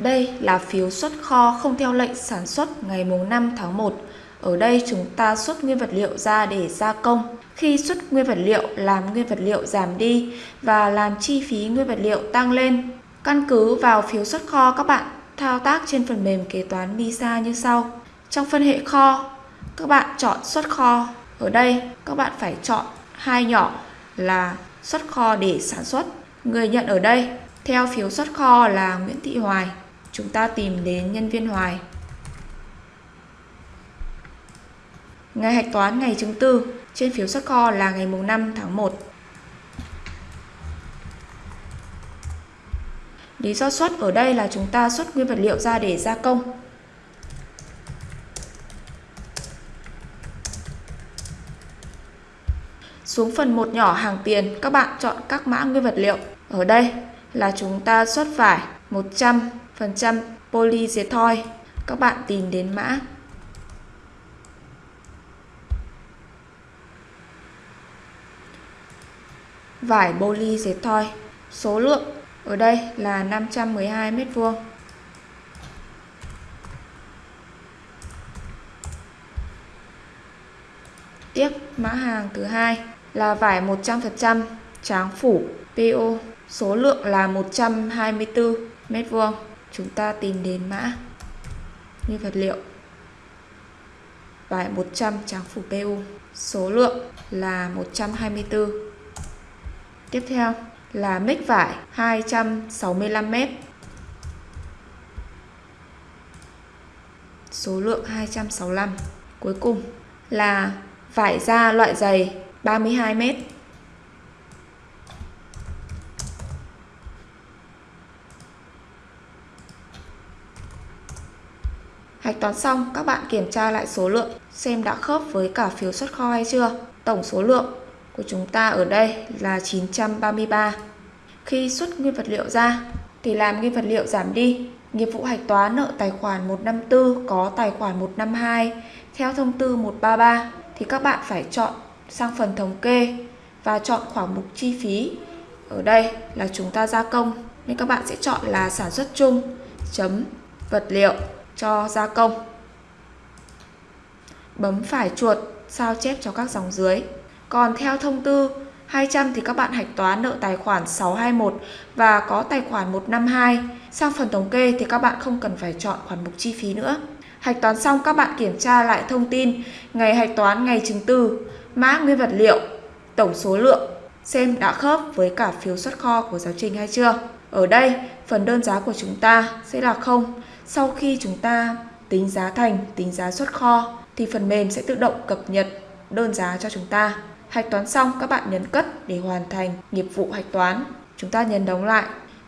Đây là phiếu xuất kho không theo lệnh sản xuất ngày mùng 5 tháng 1. Ở đây chúng ta xuất nguyên vật liệu ra để gia công. Khi xuất nguyên vật liệu làm nguyên vật liệu giảm đi và làm chi phí nguyên vật liệu tăng lên. Căn cứ vào phiếu xuất kho các bạn thao tác trên phần mềm kế toán MISA như sau. Trong phân hệ kho, các bạn chọn xuất kho. Ở đây các bạn phải chọn hai nhỏ là xuất kho để sản xuất. Người nhận ở đây theo phiếu xuất kho là Nguyễn Thị Hoài. Chúng ta tìm đến nhân viên Hoài. Ngày hạch toán ngày chứng từ trên phiếu xuất kho là ngày mùng 5 tháng 1. Lý do xuất ở đây là chúng ta xuất nguyên vật liệu ra để gia công. Xuống phần một nhỏ hàng tiền, các bạn chọn các mã nguyên vật liệu. Ở đây là chúng ta xuất vải 100% poly dệt thoi. Các bạn tìm đến mã vải poly thoi. Số lượng ở đây là 512 mét vuông. Tiếp mã hàng thứ hai là vải 100% tráng phủ PO, số lượng là 124 mét vuông. Chúng ta tìm đến mã nguyên vật liệu bài 100 tráng phủ PU, số lượng là 124. Tiếp theo là mic vải 265 mét. Số lượng 265. Cuối cùng là vải da loại dày 32 mét. Hạch toán xong, các bạn kiểm tra lại số lượng xem đã khớp với cả phiếu xuất kho hay chưa. Tổng số lượng của chúng ta ở đây là 933. Khi xuất nguyên vật liệu ra thì làm nguyên vật liệu giảm đi. Nghiệp vụ hạch toán nợ tài khoản 154 có tài khoản 152 theo thông tư 133 thì các bạn phải chọn sang phần thống kê và chọn khoảng mục chi phí. Ở đây là chúng ta gia công nên các bạn sẽ chọn là sản xuất chung chấm vật liệu cho gia công. Bấm phải chuột sao chép cho các dòng dưới. Còn theo thông tư 200 thì các bạn hạch toán nợ tài khoản 621 và có tài khoản 152. Sang phần thống kê thì các bạn không cần phải chọn khoản mục chi phí nữa. Hạch toán xong các bạn kiểm tra lại thông tin ngày hạch toán ngày chứng từ, mã nguyên vật liệu, tổng số lượng xem đã khớp với cả phiếu xuất kho của giáo trình hay chưa. Ở đây, phần đơn giá của chúng ta sẽ là không. Sau khi chúng ta tính giá thành, tính giá xuất kho thì phần mềm sẽ tự động cập nhật đơn giá cho chúng ta. Hạch toán xong, các bạn nhấn cất để hoàn thành nghiệp vụ hạch toán. Chúng ta nhấn đóng lại.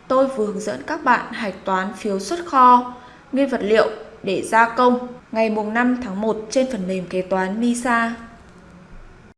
Tôi vừa hướng dẫn các bạn hạch toán phiếu xuất kho, nguyên vật liệu để gia công ngày mùng 5 tháng 1 trên phần mềm kế toán MISA.